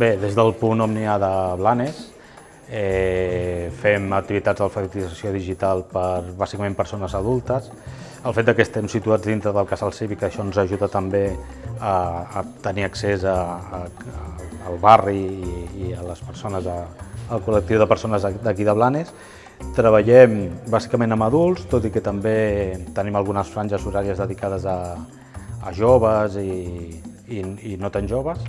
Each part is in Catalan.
Bé, des del punt Òmnia de Blanes eh, fem activitats d'alfabetització digital per bàsicament persones adultes. El fet que estem situats dintre del casal cívic, això ens ajuda també a, a tenir accés a, a, al barri i, i a les persones, a, al col·lectiu de persones d'aquí de Blanes. Treballem bàsicament amb adults, tot i que també tenim algunes franges horàries dedicades a, a joves i, i, i no tan joves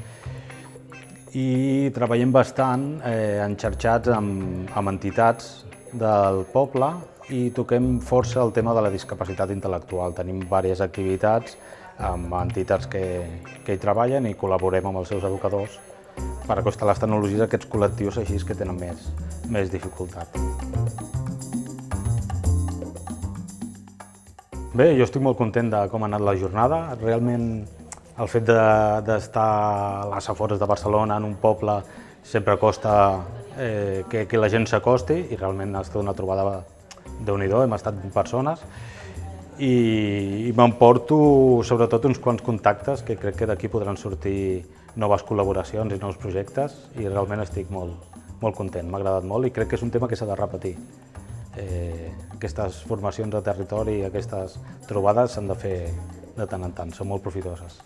i treballem bastant eh, enxarxats amb, amb entitats del poble i toquem força el tema de la discapacitat intel·lectual. Tenim diverses activitats amb entitats que, que hi treballen i col·laborem amb els seus educadors per acostar les tecnologies a aquests col·lectius així que tenen més, més dificultat. Bé, jo estic molt content de com ha anat la jornada. Realment el fet d'estar de, a les afores de Barcelona, en un poble, sempre costa eh, que, que la gent s'acosti i realment ha estat una trobada de nhi hem estat 20 persones i, i m'emporto sobretot uns quants contactes que crec que d'aquí podran sortir noves col·laboracions i nous projectes i realment estic molt, molt content, m'ha agradat molt i crec que és un tema que s'ha de repetir. Eh, aquestes formacions de territori, aquestes trobades s'han de fer de tant en tant, són molt profitoses.